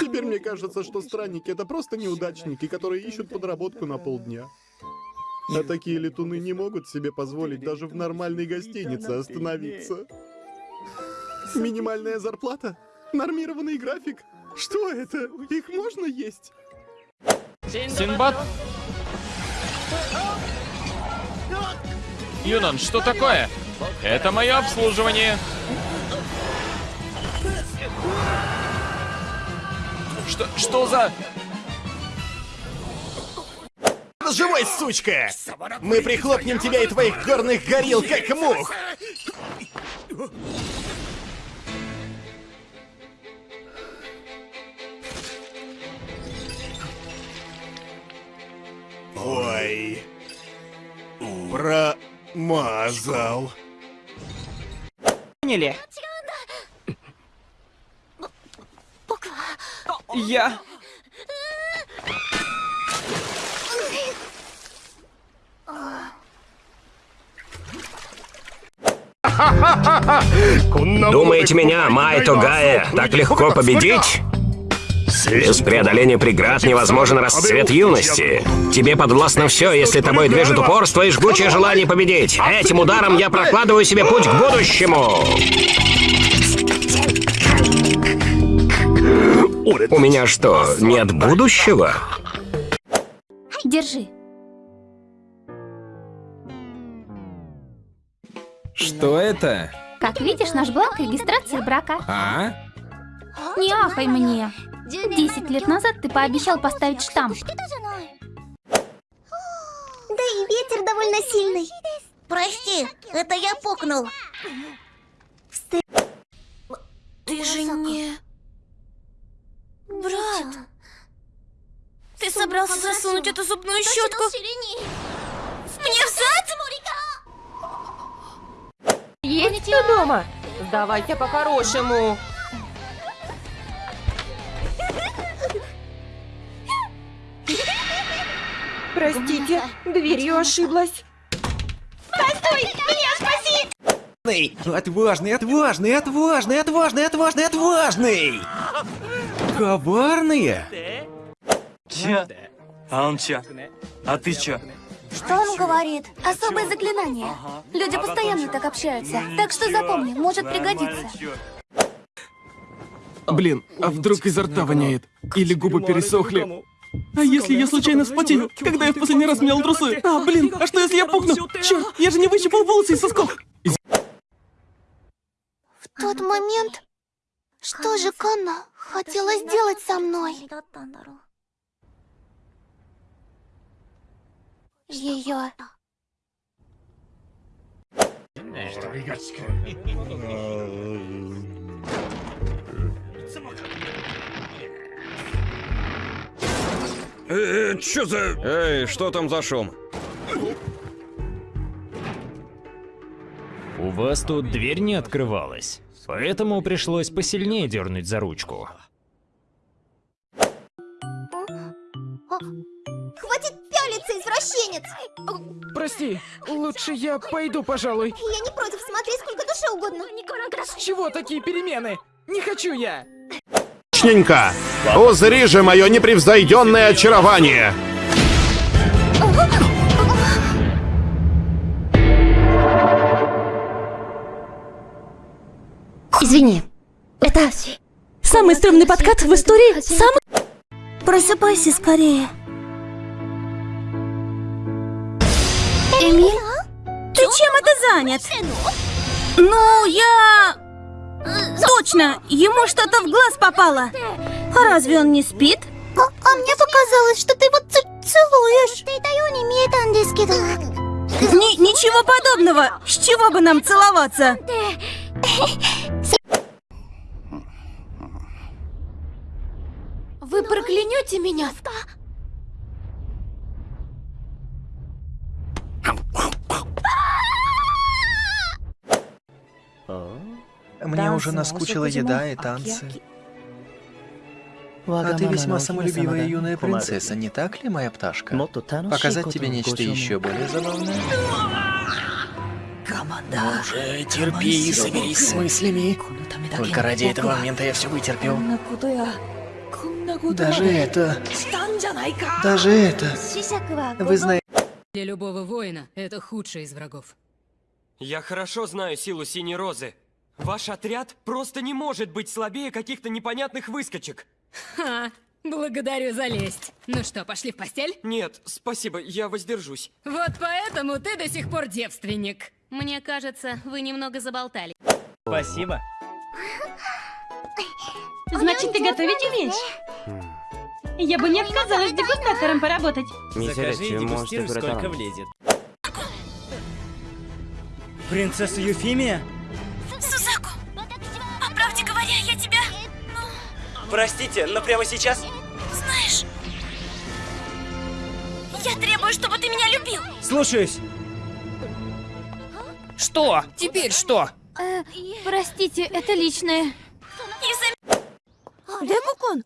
Теперь мне кажется, что странники это просто неудачники, которые ищут подработку на полдня. А такие летуны не могут себе позволить даже в нормальной гостинице остановиться. Минимальная зарплата? Нормированный график? Что это? Их можно есть? Синбад? Юнон, что такое? Это мое обслуживание. Что, что за... Живой, сучка! Мы прихлопнем тебя и твоих горных горил, как мух! Ой. Промазал. Поняли? Я... Думаете меня, Майто Гая, так легко победить? Без преодоления преград невозможен расцвет юности. Тебе подвластно все, если тобой движет упорство и жгучее желание победить. Этим ударом я прокладываю себе путь к будущему. У меня что, нет будущего? Держи. Что это? Как видишь, наш бланк регистрации брака. А? Не ахай мне. Десять лет назад ты пообещал поставить штамп. Да и ветер довольно сильный. Прости, это я пукнул. Ты же не... Брат, ты собрался засунуть эту зубную щетку мне в зад? Есть кто дома? Сдавайте по-хорошему. Простите, дверью ошиблась. Отважный, отважный, отважный, отважный, отважный, отважный! Коварные? Чё? А он чё? А ты чё? Что он говорит? Особое заклинание. Люди постоянно так общаются. Так что запомни, может пригодиться. Блин, а вдруг изо рта воняет? Или губы пересохли? А если я случайно вспотею, когда я в последний раз менял трусы? А, блин, а что если я пукну? Черт, я же не выщипал волосы из сосков. В тот момент... Что же Канна хотела сделать со мной? Ее... Э, чё за... Эй, что там за шум? Вас тут дверь не открывалась, поэтому пришлось посильнее дернуть за ручку. Хватит пялиться, извращенец! Прости, лучше я пойду, пожалуй. Я не против, смотри, сколько душе угодно. С чего такие перемены? Не хочу я. Точненько! Узри же мое непревзойденное очарование! Извини. Это самый стрёмный подкат в истории. Самый... Просыпайся скорее. Эмиль? Ты чем это занят? Ну, я... Точно, ему что-то в глаз попало. А разве он не спит? А, а мне показалось, что ты его целуешь. Ни ничего подобного. С чего бы нам целоваться? Вы проклянете меня? Мне уже наскучила еда и танцы. А ты весьма самолюбивая юная принцесса, не так ли, моя пташка? Показать тебе нечто еще более забавное? Ну уже терпи и соберись с мыслями. Только ради этого момента я все вытерпел. Даже это... Даже это... Вы знаете... Для любого воина это худший из врагов. Я хорошо знаю силу Синей Розы. Ваш отряд просто не может быть слабее каких-то непонятных выскочек. Ха, благодарю за лесть. Ну что, пошли в постель? Нет, спасибо, я воздержусь. Вот поэтому ты до сих пор девственник. Мне кажется, вы немного заболтали. Спасибо. Значит, ты готовить умеешь? Я бы не отказалась дегустатором поработать. Закажи и дегустируй, сколько влезет. Принцесса Юфимия? Сузаку, по правде говоря, я тебя, Простите, но прямо сейчас... знаешь... Я требую, чтобы ты меня любил. Слушаюсь. Что? Теперь что? Э, простите, это личное. Декукон,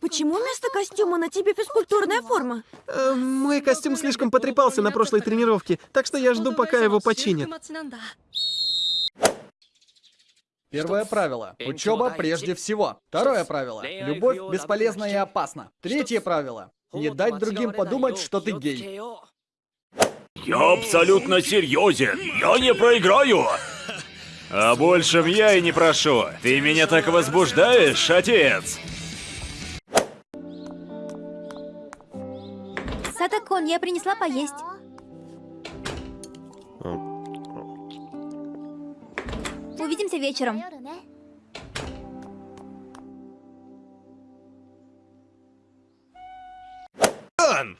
почему вместо костюма на тебе физкультурная форма? Э, мой костюм слишком потрепался на прошлой тренировке, так что я жду, пока его починят. Первое правило. Учеба прежде всего. Второе правило. Любовь бесполезна и опасна. Третье правило. Не дать другим подумать, что ты гей. Я абсолютно серьезен. Я не проиграю. А большем я и не прошу. Ты меня так возбуждаешь, отец. Я принесла поесть. Увидимся вечером. Он!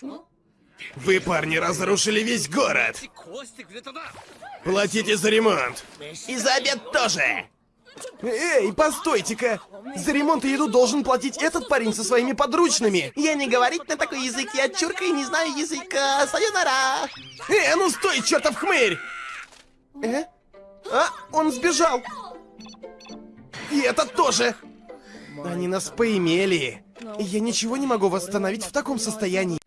Вы, парни, разрушили весь город! Платите за ремонт! И за обед тоже! Эй, постойте-ка! За ремонт и еду должен платить этот парень со своими подручными! Я не говорить на такой язык, я чурка и не знаю языка! Сайонара! Э, ну стой, чертов хмырь! Э? А, он сбежал! И этот тоже! Они нас поимели! Я ничего не могу восстановить в таком состоянии.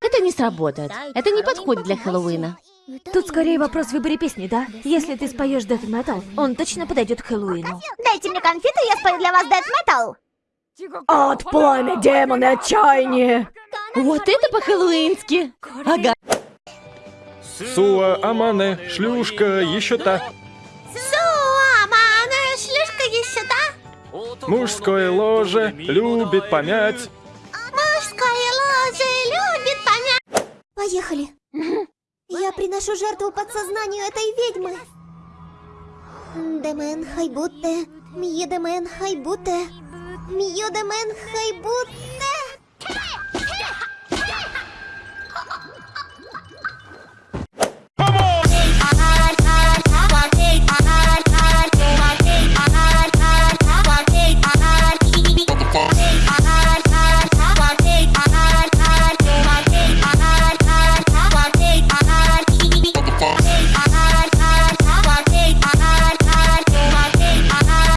Это не сработает. Это не подходит для Хэллоуина. Тут скорее вопрос в выборе песни, да? Если ты споешь Death Metal, он точно подойдет к Хэллоуину. Дайте мне конфеты, я спою для вас Death Metal. От пламя, демоны, отчаяние! Вот это по-хэллоуински! Ага. Суа, Амане, шлюшка, еще та. Суамана, шлюшка еще да? Мужское ложе любит помять. Приношу жертву подсознанию этой ведьмы. Демен хайбутте, мьедемен хайбутте, мьедемен хайбутте.